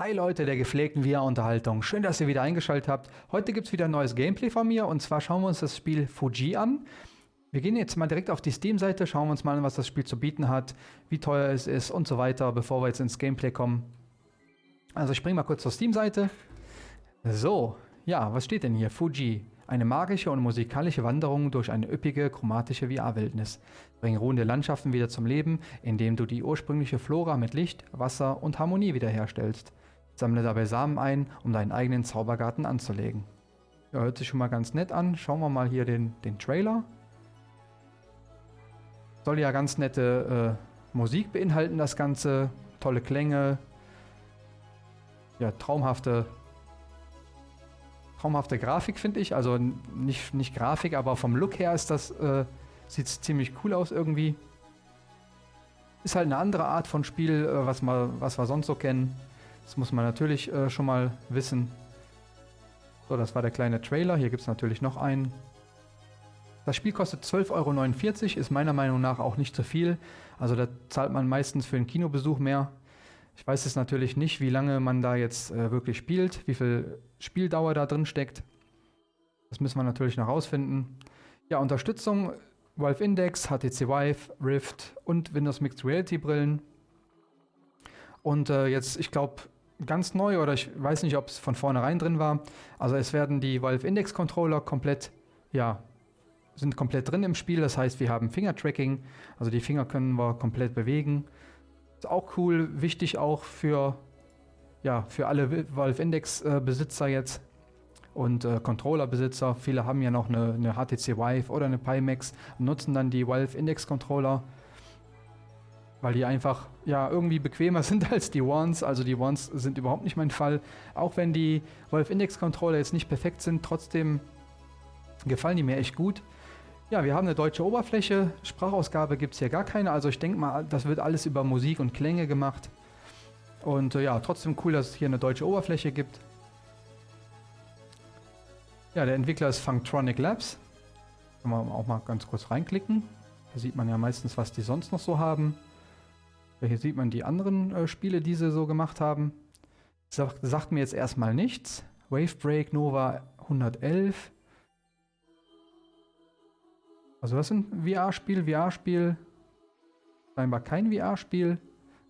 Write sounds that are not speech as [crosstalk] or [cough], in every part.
Hi Leute der gepflegten VR-Unterhaltung, schön, dass ihr wieder eingeschaltet habt. Heute gibt es wieder ein neues Gameplay von mir und zwar schauen wir uns das Spiel Fuji an. Wir gehen jetzt mal direkt auf die Steam-Seite, schauen wir uns mal an, was das Spiel zu bieten hat, wie teuer es ist und so weiter, bevor wir jetzt ins Gameplay kommen. Also ich springe mal kurz zur Steam-Seite. So, ja, was steht denn hier? Fuji. Eine magische und musikalische Wanderung durch eine üppige, chromatische VR-Wildnis. Bring ruhende Landschaften wieder zum Leben, indem du die ursprüngliche Flora mit Licht, Wasser und Harmonie wiederherstellst. Sammle dabei Samen ein, um deinen eigenen Zaubergarten anzulegen. Ja, hört sich schon mal ganz nett an. Schauen wir mal hier den, den Trailer. Soll ja ganz nette äh, Musik beinhalten, das Ganze. Tolle Klänge. Ja, traumhafte, traumhafte Grafik, finde ich. Also nicht, nicht Grafik, aber vom Look her ist das, äh, sieht ziemlich cool aus irgendwie. Ist halt eine andere Art von Spiel, äh, was, mal, was wir sonst so kennen. Das muss man natürlich äh, schon mal wissen. So, das war der kleine Trailer. Hier gibt es natürlich noch einen. Das Spiel kostet 12,49 Euro, ist meiner Meinung nach auch nicht zu viel. Also da zahlt man meistens für einen Kinobesuch mehr. Ich weiß jetzt natürlich nicht, wie lange man da jetzt äh, wirklich spielt, wie viel Spieldauer da drin steckt. Das müssen wir natürlich noch rausfinden. Ja, Unterstützung, Valve Index, HTC Vive, Rift und Windows Mixed Reality Brillen. Und äh, jetzt, ich glaube, ganz neu oder ich weiß nicht, ob es von vornherein drin war. Also es werden die Valve Index Controller komplett, ja, sind komplett drin im Spiel. Das heißt, wir haben Finger-Tracking, also die Finger können wir komplett bewegen. Ist auch cool, wichtig auch für, ja, für alle Valve Index äh, Besitzer jetzt und äh, Controller-Besitzer. Viele haben ja noch eine, eine HTC Vive oder eine Pimax nutzen dann die Valve Index Controller weil die einfach ja irgendwie bequemer [laughs] sind als die Ones. Also die Ones sind überhaupt nicht mein Fall. Auch wenn die Valve Index Controller jetzt nicht perfekt sind, trotzdem gefallen die mir echt gut. Ja, wir haben eine deutsche Oberfläche. Sprachausgabe gibt es hier gar keine. Also ich denke mal, das wird alles über Musik und Klänge gemacht. Und äh, ja, trotzdem cool, dass es hier eine deutsche Oberfläche gibt. Ja, der Entwickler ist Funktronic Labs. Können wir auch mal ganz kurz reinklicken. Da sieht man ja meistens, was die sonst noch so haben. Hier sieht man die anderen äh, Spiele, die sie so gemacht haben. Sagt, sagt mir jetzt erstmal nichts. Wavebreak Nova 111. Also das ist ein VR-Spiel, VR-Spiel. Scheinbar kein VR-Spiel.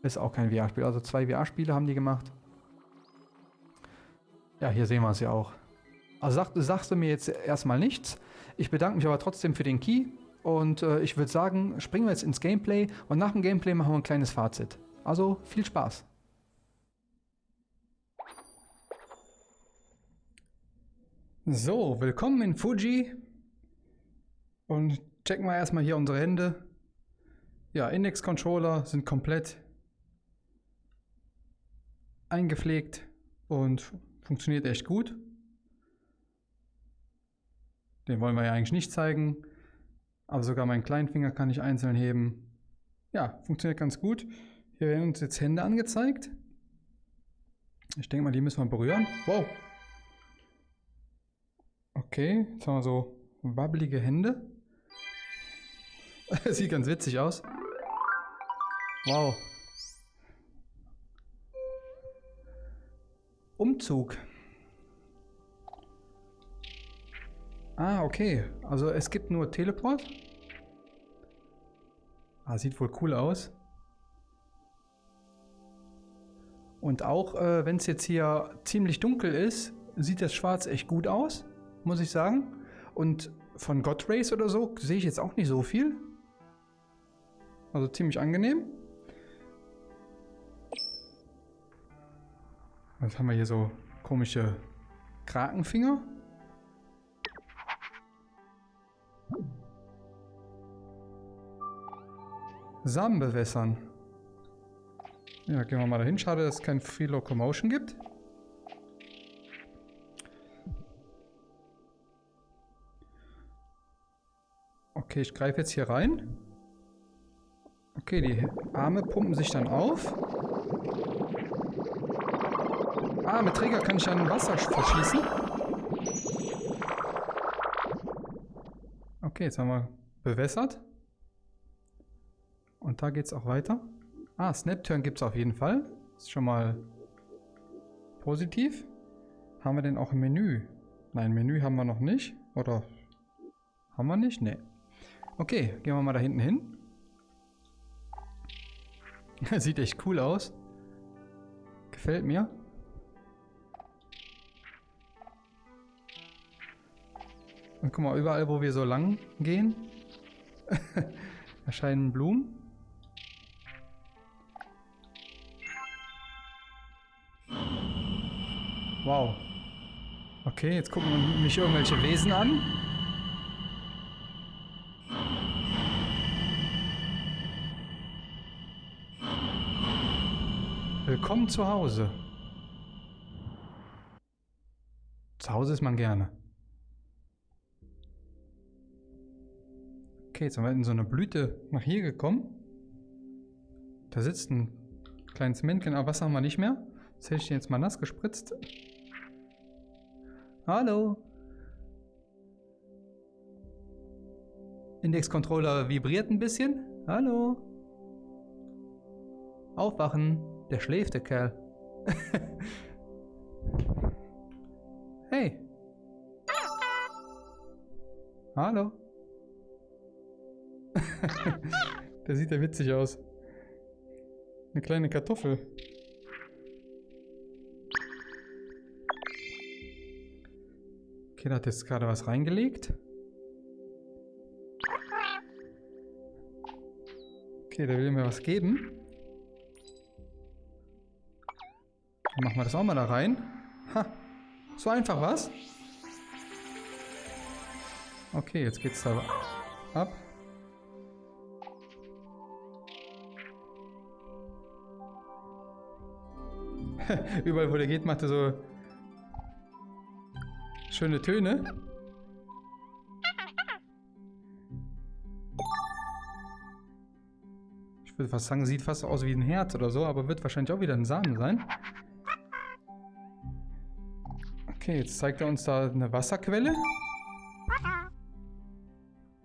Ist auch kein VR-Spiel. Also zwei VR-Spiele haben die gemacht. Ja, hier sehen wir es ja auch. Also sag, sagst du mir jetzt erstmal nichts. Ich bedanke mich aber trotzdem für den Key. Und äh, ich würde sagen, springen wir jetzt ins Gameplay und nach dem Gameplay machen wir ein kleines Fazit. Also viel Spaß. So, willkommen in Fuji. Und checken wir erstmal hier unsere Hände. Ja, Index-Controller sind komplett eingepflegt und funktioniert echt gut. Den wollen wir ja eigentlich nicht zeigen. Aber sogar meinen kleinen Finger kann ich einzeln heben. Ja, funktioniert ganz gut. Hier werden uns jetzt Hände angezeigt. Ich denke mal, die müssen wir berühren. Wow. Okay, jetzt haben wir so wabbelige Hände. [laughs] Sieht ganz witzig aus. Wow. Umzug. Ah, okay. Also es gibt nur Teleport. Ah, sieht wohl cool aus. Und auch äh, wenn es jetzt hier ziemlich dunkel ist, sieht das Schwarz echt gut aus, muss ich sagen. Und von God Race oder so sehe ich jetzt auch nicht so viel. Also ziemlich angenehm. Was haben wir hier so komische Krakenfinger? Samen bewässern. Ja, gehen wir mal dahin. Schade, dass es kein Free Locomotion gibt. Okay, ich greife jetzt hier rein. Okay, die Arme pumpen sich dann auf. Ah, mit Träger kann ich dann Wasser verschießen. Okay, jetzt haben wir bewässert. Und da geht es auch weiter. Ah, Snap-Turn gibt es auf jeden Fall. Ist schon mal positiv. Haben wir denn auch ein Menü? Nein, Menü haben wir noch nicht. Oder haben wir nicht? Nee. Okay, gehen wir mal da hinten hin. [laughs] Sieht echt cool aus. Gefällt mir. Und guck mal, überall, wo wir so lang gehen, [laughs] erscheinen Blumen. Wow. Okay, jetzt gucken mich irgendwelche Wesen an. Willkommen zu Hause. Zu Hause ist man gerne. Okay, jetzt sind wir in so eine Blüte nach hier gekommen. Da sitzt ein kleines Männchen, aber Wasser haben wir nicht mehr. Das hätte ich jetzt mal nass gespritzt. Hallo. Index-Controller vibriert ein bisschen. Hallo. Aufwachen. Der schläft, der Kerl. [laughs] hey. Hallo. [laughs] der sieht ja witzig aus. Eine kleine Kartoffel. Da hat jetzt gerade was reingelegt. Okay, der will mir was geben. Dann machen wir das auch mal da rein. Ha, so einfach was? Okay, jetzt geht's da ab. [laughs] Überall, wo der geht, macht er so schöne Töne. Ich würde fast sagen, sieht fast aus wie ein Herz oder so, aber wird wahrscheinlich auch wieder ein Samen sein. Okay, jetzt zeigt er uns da eine Wasserquelle.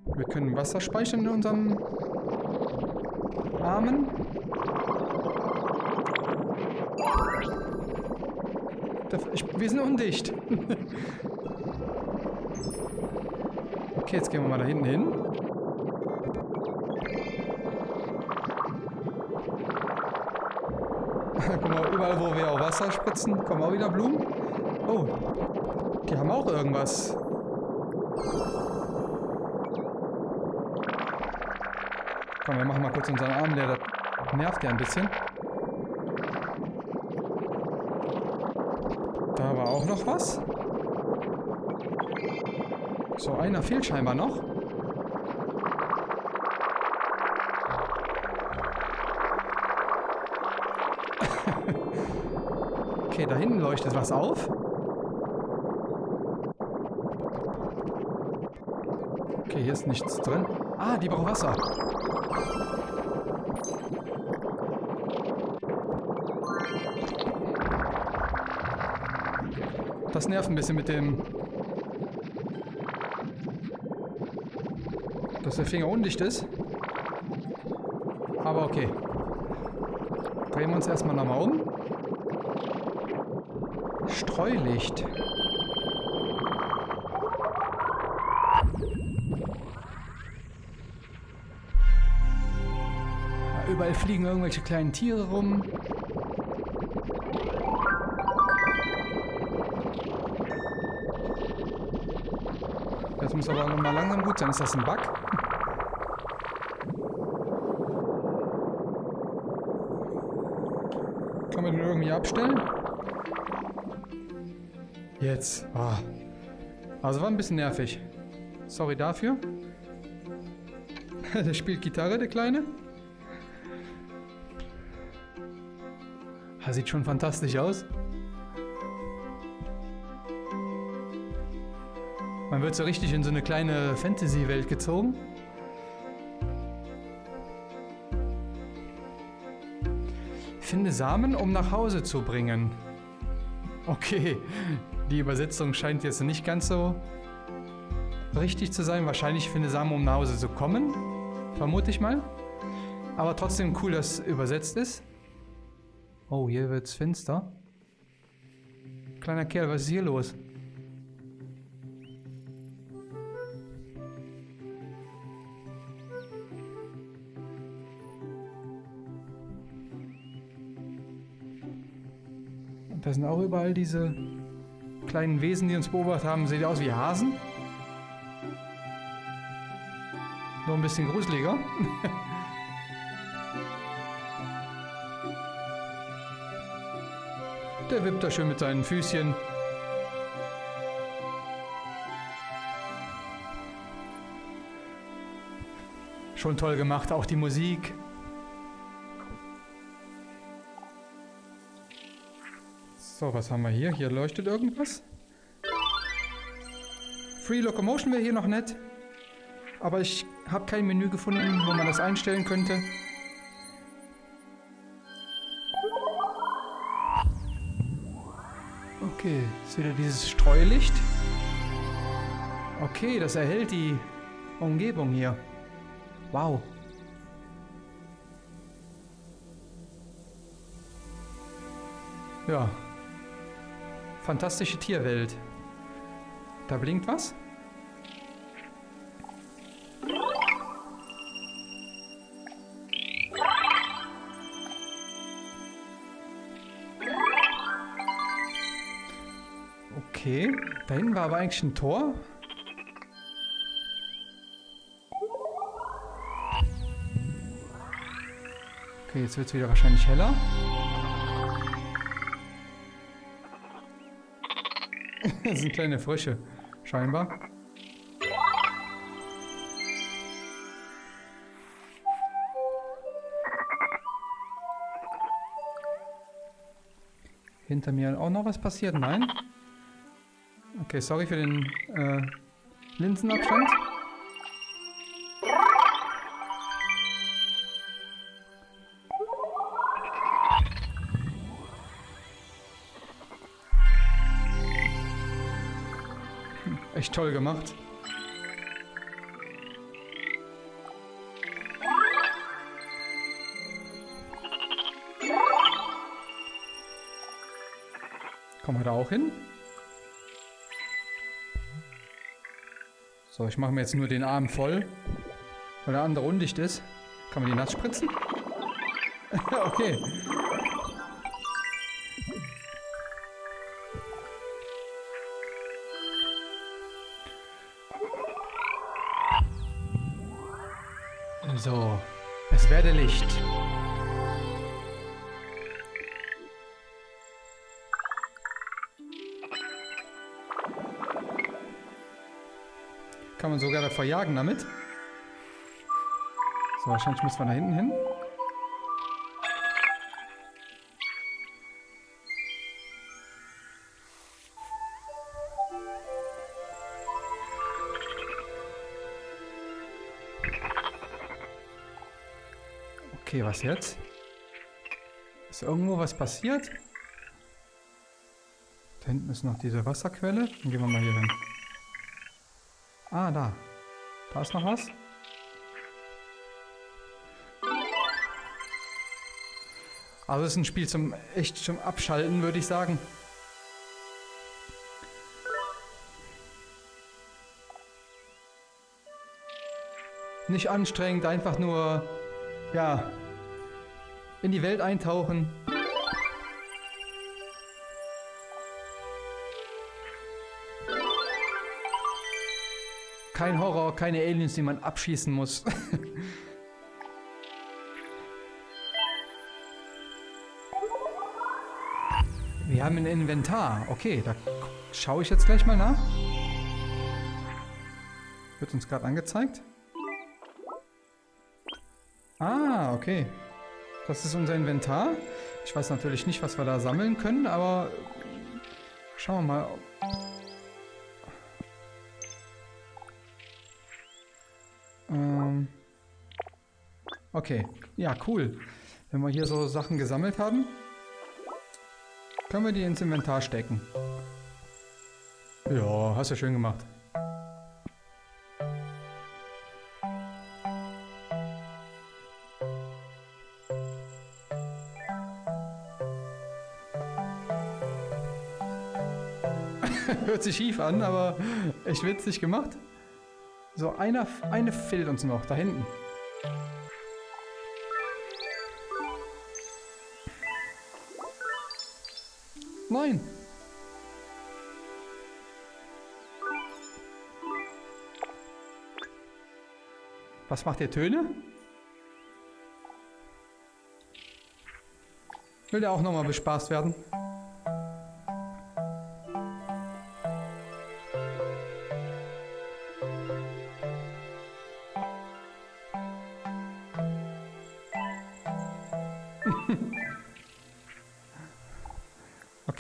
Wir können Wasser speichern in unserem Armen. Ich, wir sind undicht. [laughs] okay, jetzt gehen wir mal da hinten hin. [laughs] Guck mal, überall wo wir auch Wasser spritzen, kommen auch wieder Blumen. Oh, die haben auch irgendwas. Komm, wir machen mal kurz unseren Arm, der nervt ja ein bisschen. Da war auch noch was. So, einer fehlt scheinbar noch. [laughs] okay, da hinten leuchtet was auf. Okay, hier ist nichts drin. Ah, die braucht Wasser. Das nervt ein bisschen mit dem... Dass der Finger undicht ist. Aber okay. Drehen wir uns erstmal nochmal um. Streulicht. Überall fliegen irgendwelche kleinen Tiere rum. Das muss aber nochmal langsam gut sein. Ist das ein Bug? Irgendwie abstellen? Jetzt. Oh. Also war ein bisschen nervig. Sorry dafür. [laughs] der spielt Gitarre, der Kleine. Das sieht schon fantastisch aus. Man wird so richtig in so eine kleine Fantasy-Welt gezogen. Samen, um nach Hause zu bringen. Okay, die Übersetzung scheint jetzt nicht ganz so richtig zu sein. Wahrscheinlich finde Samen, um nach Hause zu kommen. Vermute ich mal. Aber trotzdem cool, dass es übersetzt ist. Oh, hier wird es finster. Kleiner Kerl, was ist hier los? Da sind auch überall diese kleinen Wesen, die uns beobachtet haben. Sieht aus wie Hasen. Nur ein bisschen gruseliger. [laughs] Der wippt da schön mit seinen Füßchen. Schon toll gemacht, auch die Musik. So, was haben wir hier? Hier leuchtet irgendwas. Free Locomotion wäre hier noch nett. Aber ich habe kein Menü gefunden, wo man das einstellen könnte. Okay, ist wieder dieses Streulicht. Okay, das erhält die Umgebung hier. Wow. Ja. Fantastische Tierwelt. Da blinkt was? Okay, da hinten war aber eigentlich ein Tor. Okay, jetzt wird es wieder wahrscheinlich heller. [laughs] das sind kleine Frösche, scheinbar. Hinter mir auch noch was passiert? Nein? Okay, sorry für den äh, Linsenabstand. Echt toll gemacht. Kommen wir da auch hin? So, ich mache mir jetzt nur den Arm voll, weil der andere undicht ist. Kann man die nass spritzen? [laughs] okay. Kann man sogar da verjagen damit. So, wahrscheinlich müssen wir da hinten hin. Okay, was jetzt? Ist irgendwo was passiert? Da hinten ist noch diese Wasserquelle. Dann gehen wir mal hier hin. Ah, da. Da ist noch was. Also es ist ein Spiel zum echt zum Abschalten, würde ich sagen. Nicht anstrengend, einfach nur, ja, in die Welt eintauchen. Kein Horror, keine Aliens, die man abschießen muss. [laughs] Wir haben ein Inventar. Okay, da schaue ich jetzt gleich mal nach. Wird uns gerade angezeigt. Ah, okay. Das ist unser Inventar. Ich weiß natürlich nicht, was wir da sammeln können, aber schauen wir mal. Okay, ja, cool. Wenn wir hier so Sachen gesammelt haben, können wir die ins Inventar stecken. Ja, hast du schön gemacht. [laughs] Hört sich schief an, aber echt witzig gemacht. So, einer, eine fehlt uns noch, da hinten. Nein! Was macht der Töne? Will der auch nochmal bespaßt werden?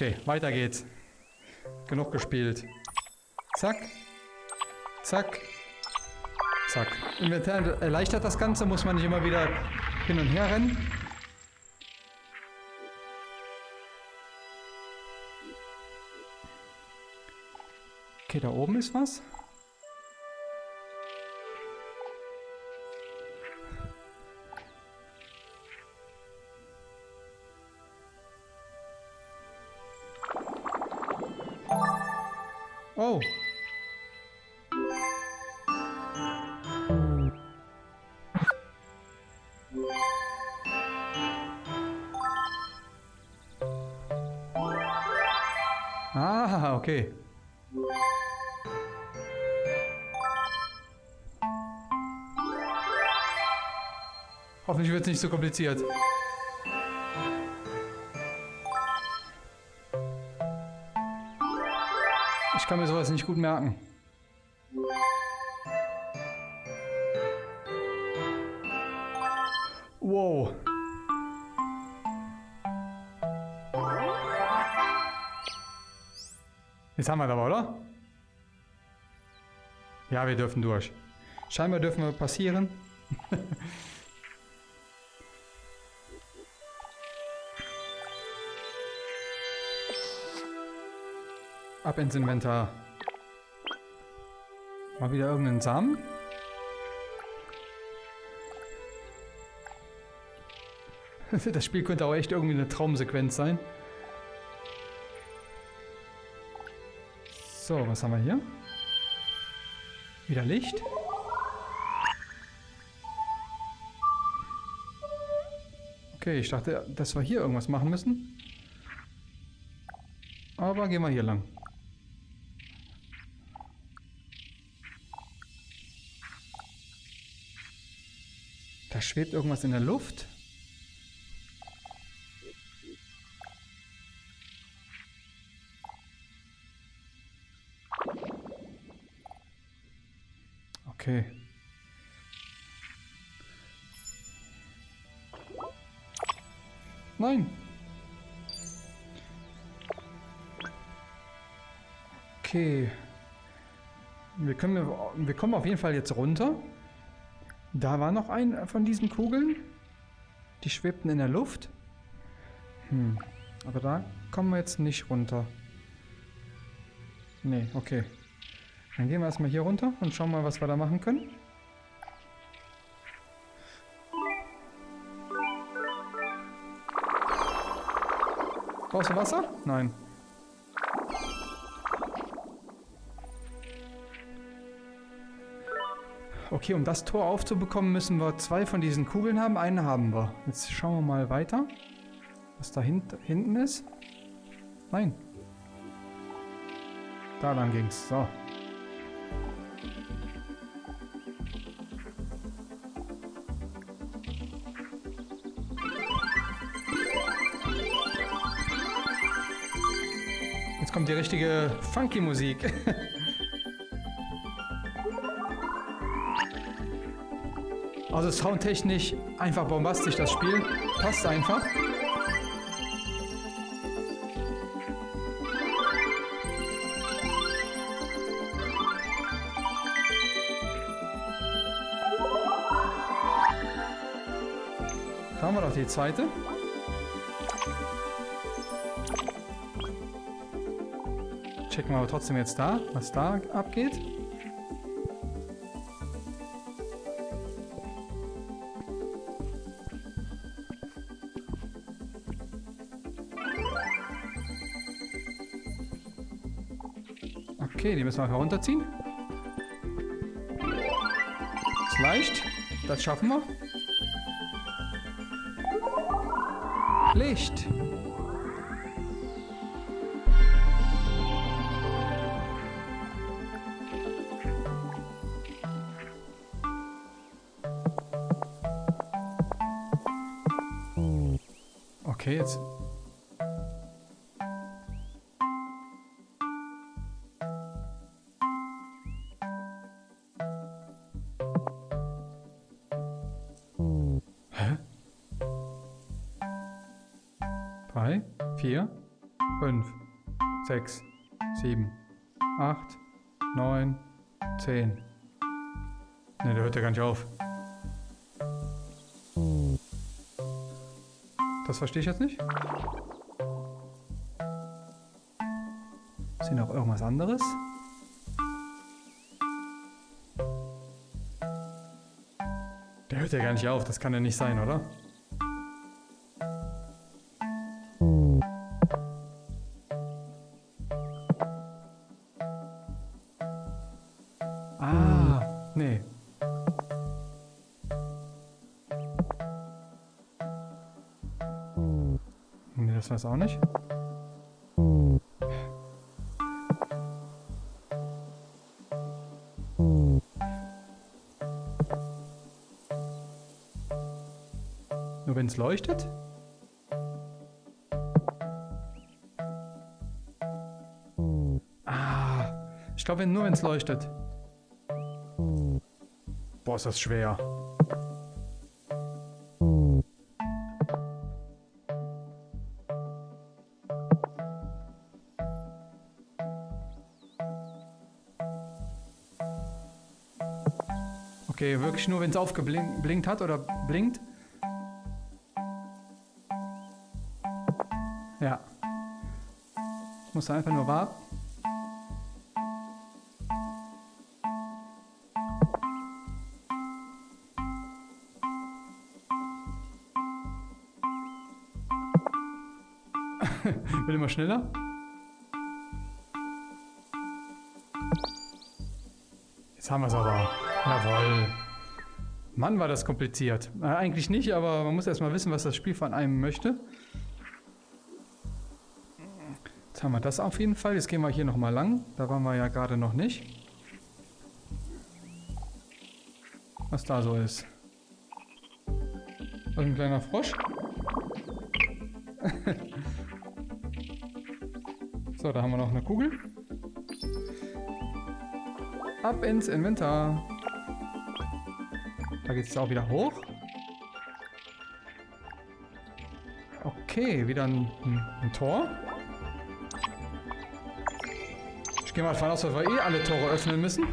Okay, weiter geht's. Genug gespielt. Zack. Zack. Zack. Inventar erleichtert das Ganze, muss man nicht immer wieder hin und her rennen. Okay, da oben ist was. Es nicht so kompliziert. Ich kann mir sowas nicht gut merken. Wow. Jetzt haben wir das aber, oder? Ja, wir dürfen durch. Scheinbar dürfen wir passieren. [laughs] Ab ins Inventar. Mal wieder irgendeinen Samen. [laughs] Das Spiel könnte auch echt irgendwie eine Traumsequenz sein. So, was haben wir hier? Wieder Licht. Okay, ich dachte, dass wir hier irgendwas machen müssen. Aber gehen wir hier lang. Schwebt irgendwas in der Luft. Okay. Nein. Okay. Wir, können, wir kommen auf jeden Fall jetzt runter. Da war noch ein von diesen Kugeln. Die schwebten in der Luft. Hm. Aber da kommen wir jetzt nicht runter. Nee, okay. Dann gehen wir erstmal hier runter und schauen mal, was wir da machen können. Brauchst du Wasser? Nein. Okay, um das Tor aufzubekommen, müssen wir zwei von diesen Kugeln haben. Eine haben wir. Jetzt schauen wir mal weiter, was da hint hinten ist. Nein. Da lang ging's. So. Jetzt kommt die richtige funky [laughs] Also soundtechnisch einfach bombastisch das Spiel. Passt einfach. Da haben wir doch die zweite. Checken wir aber trotzdem jetzt da, was da abgeht. Okay, die müssen wir herunterziehen. Ist leicht. Das schaffen wir. Licht. Okay, jetzt. 8, 9, 10. Ne, der hört ja gar nicht auf. Das verstehe ich jetzt nicht. Ist hier noch irgendwas anderes? Der hört ja gar nicht auf, das kann ja nicht sein, oder? Weiß auch nicht. Nur wenn es leuchtet? Ah, ich glaube nur wenn es leuchtet. Boah, ist das schwer. Okay, wirklich nur, wenn es aufgeblinkt hat oder blinkt. Ja. Ich muss einfach nur warten. [laughs] Wird immer schneller. Jetzt haben wir es aber. Jawohl. Mann, war das kompliziert. Äh, eigentlich nicht, aber man muss erstmal wissen, was das Spiel von einem möchte. Jetzt haben wir das auf jeden Fall. Jetzt gehen wir hier nochmal lang. Da waren wir ja gerade noch nicht. Was da so ist. Was ein kleiner Frosch. [laughs] so, da haben wir noch eine Kugel. Ab ins Inventar. Geht es auch wieder hoch. Okay, wieder ein, ein, ein Tor. Ich gehe mal davon aus, dass wir eh alle Tore öffnen müssen.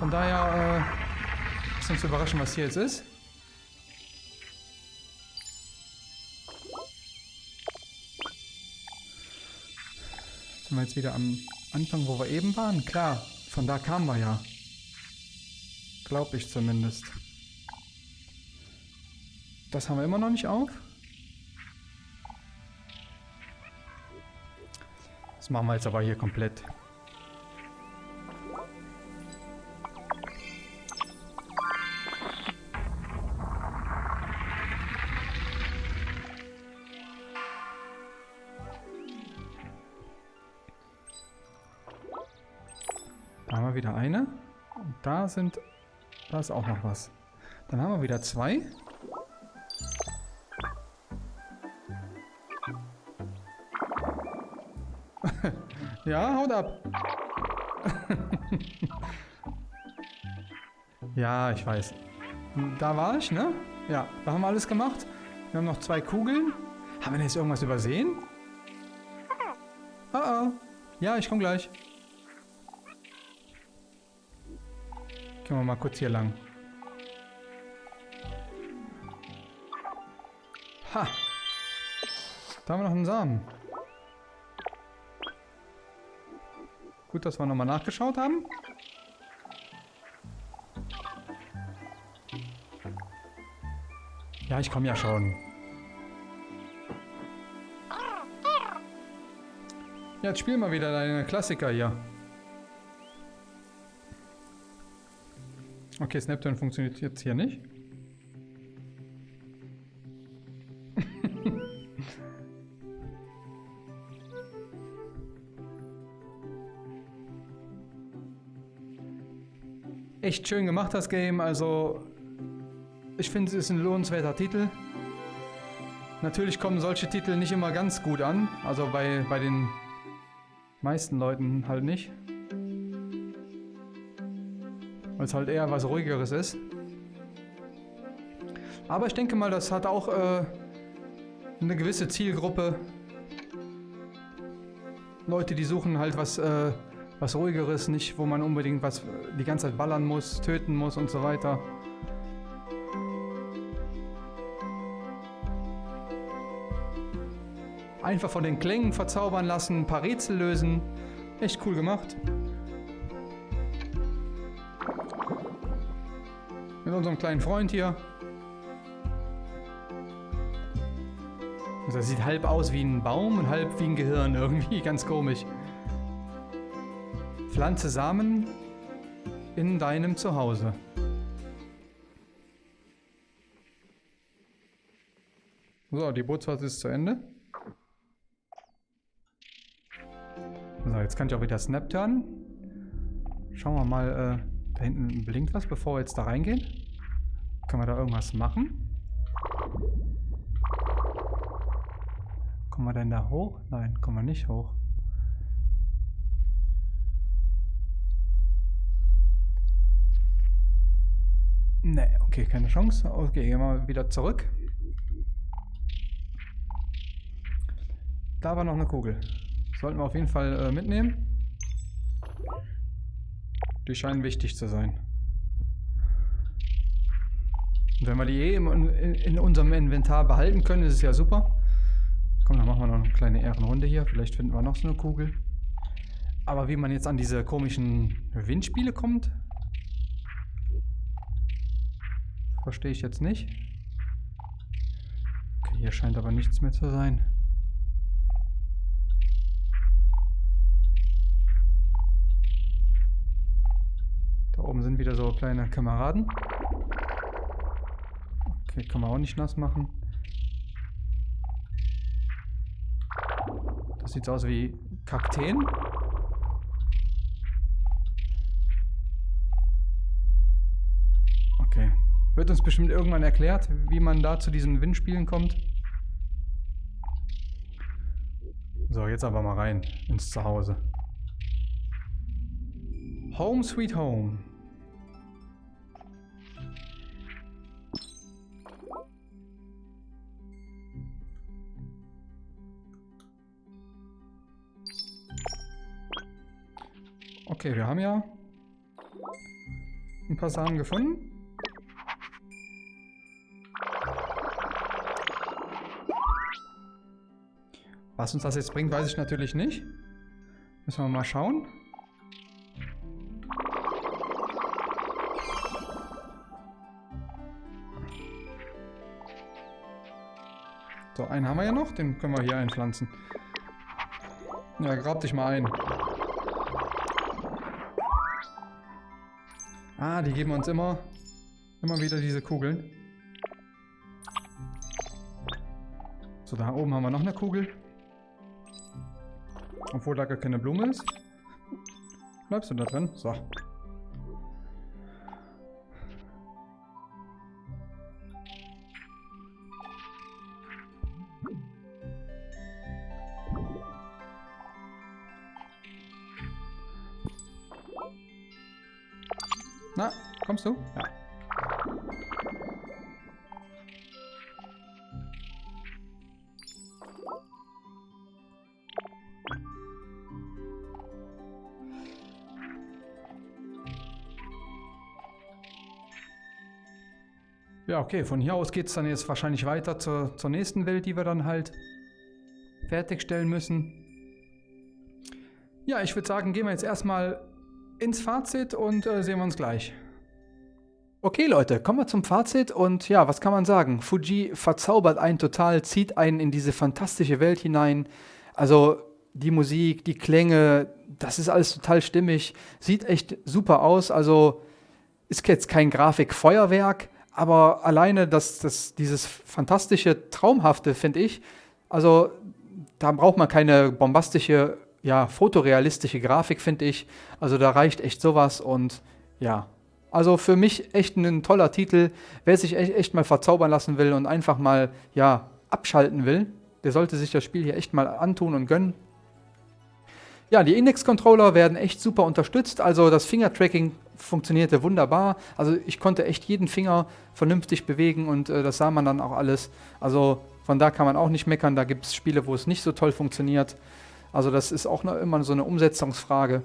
Von daher äh, ist uns überraschen, was hier jetzt ist. Sind wir jetzt wieder am Anfang, wo wir eben waren? Klar, von da kamen wir ja. Glaube ich zumindest. Das haben wir immer noch nicht auf. Das machen wir jetzt aber hier komplett. Da haben wir wieder eine. Und da sind... Da ist auch noch was. Dann haben wir wieder zwei. Ja, haut ab. [laughs] ja, ich weiß. Da war ich, ne? Ja, da haben wir alles gemacht. Wir haben noch zwei Kugeln. Haben wir denn jetzt irgendwas übersehen? Oh oh. Ja, ich komme gleich. Gehen wir mal kurz hier lang. Ha! Da haben wir noch einen Samen. dass wir nochmal nachgeschaut haben. Ja, ich komme ja schon. Jetzt spiel mal wieder deine Klassiker hier. Okay, Snapton funktioniert jetzt hier nicht. Echt schön gemacht das Game, also ich finde es ist ein lohnenswerter Titel. Natürlich kommen solche Titel nicht immer ganz gut an, also bei, bei den meisten Leuten halt nicht. Weil es halt eher was ruhigeres ist. Aber ich denke mal, das hat auch äh, eine gewisse Zielgruppe. Leute, die suchen halt was, äh, was ruhigeres, nicht wo man unbedingt was die ganze Zeit ballern muss, töten muss und so weiter. Einfach von den Klängen verzaubern lassen, ein paar Rätsel lösen. Echt cool gemacht. Mit unserem kleinen Freund hier. Das sieht halb aus wie ein Baum und halb wie ein Gehirn. [laughs] Irgendwie ganz komisch. Pflanze Samen in deinem Zuhause. So, die Bootsfahrt ist zu Ende. So, jetzt kann ich auch wieder Snap turnen. Schauen wir mal, äh, da hinten blinkt was, bevor wir jetzt da reingehen. Können wir da irgendwas machen? Kommen wir denn da hoch? Nein, kommen wir nicht hoch. Ne, okay, keine Chance. Okay, gehen wir wieder zurück. Da war noch eine Kugel. Sollten wir auf jeden Fall äh, mitnehmen. Die scheinen wichtig zu sein. Und wenn wir die eh in, in unserem Inventar behalten können, ist es ja super. Komm, dann machen wir noch eine kleine Ehrenrunde hier. Vielleicht finden wir noch so eine Kugel. Aber wie man jetzt an diese komischen Windspiele kommt, verstehe ich jetzt nicht. Okay, hier scheint aber nichts mehr zu sein. Da oben sind wieder so kleine Kameraden. Okay, kann man auch nicht nass machen. Das sieht aus wie Kakteen. Okay. Wird uns bestimmt irgendwann erklärt, wie man da zu diesen Windspielen kommt. So, jetzt aber mal rein ins Zuhause. Home Sweet Home. Okay, wir haben ja ein paar Samen gefunden. Was uns das jetzt bringt, weiß ich natürlich nicht. Müssen wir mal schauen. So, einen haben wir ja noch. Den können wir hier einpflanzen. Ja, grab dich mal ein. Ah, die geben uns immer, immer wieder diese Kugeln. So, da oben haben wir noch eine Kugel. Da gar keine Blume ist. Bleibst du da drin? So. Na, kommst du? Ja. Okay, von hier aus geht es dann jetzt wahrscheinlich weiter zur, zur nächsten Welt, die wir dann halt fertigstellen müssen. Ja, ich würde sagen, gehen wir jetzt erstmal ins Fazit und äh, sehen wir uns gleich. Okay Leute, kommen wir zum Fazit und ja, was kann man sagen? Fuji verzaubert einen total, zieht einen in diese fantastische Welt hinein. Also die Musik, die Klänge, das ist alles total stimmig, sieht echt super aus. Also ist jetzt kein Grafikfeuerwerk, aber alleine das, das, dieses fantastische, traumhafte, finde ich, also da braucht man keine bombastische, ja, fotorealistische Grafik, finde ich. Also da reicht echt sowas und ja, also für mich echt ein toller Titel. Wer sich echt, echt mal verzaubern lassen will und einfach mal, ja, abschalten will, der sollte sich das Spiel hier echt mal antun und gönnen. Ja, die Index-Controller werden echt super unterstützt, also das Finger-Tracking funktionierte wunderbar. Also ich konnte echt jeden Finger vernünftig bewegen und äh, das sah man dann auch alles. Also von da kann man auch nicht meckern, da gibt es Spiele, wo es nicht so toll funktioniert. Also das ist auch noch immer so eine Umsetzungsfrage.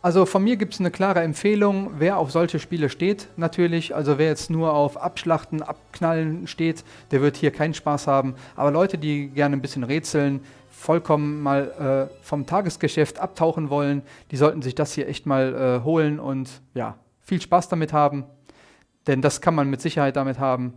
Also von mir gibt es eine klare Empfehlung, wer auf solche Spiele steht natürlich. Also wer jetzt nur auf Abschlachten, Abknallen steht, der wird hier keinen Spaß haben. Aber Leute, die gerne ein bisschen rätseln, vollkommen mal äh, vom Tagesgeschäft abtauchen wollen, die sollten sich das hier echt mal äh, holen und ja, viel Spaß damit haben. Denn das kann man mit Sicherheit damit haben.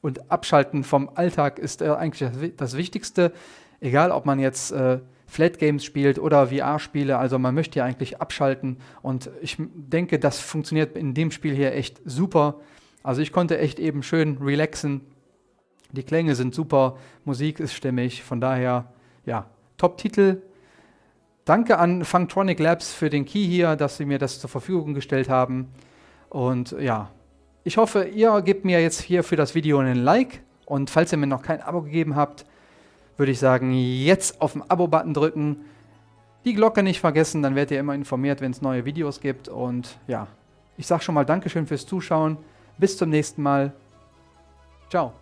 Und abschalten vom Alltag ist äh, eigentlich das, Wichtigste. Egal, ob man jetzt äh, Flat Games spielt oder VR-Spiele. Also man möchte ja eigentlich abschalten und ich denke, das funktioniert in dem Spiel hier echt super. Also ich konnte echt eben schön relaxen. Die Klänge sind super, Musik ist stimmig, von daher, ja, Top-Titel. Danke an Funktronic Labs für den Key hier, dass sie mir das zur Verfügung gestellt haben. Und ja, ich hoffe, ihr gebt mir jetzt hier für das Video einen Like. Und falls ihr mir noch kein Abo gegeben habt, würde ich sagen, jetzt auf den Abo-Button drücken, die Glocke nicht vergessen, dann werdet ihr immer informiert, wenn es neue Videos gibt. Und ja, ich sage schon mal Dankeschön fürs Zuschauen. Bis zum nächsten Mal. Ciao.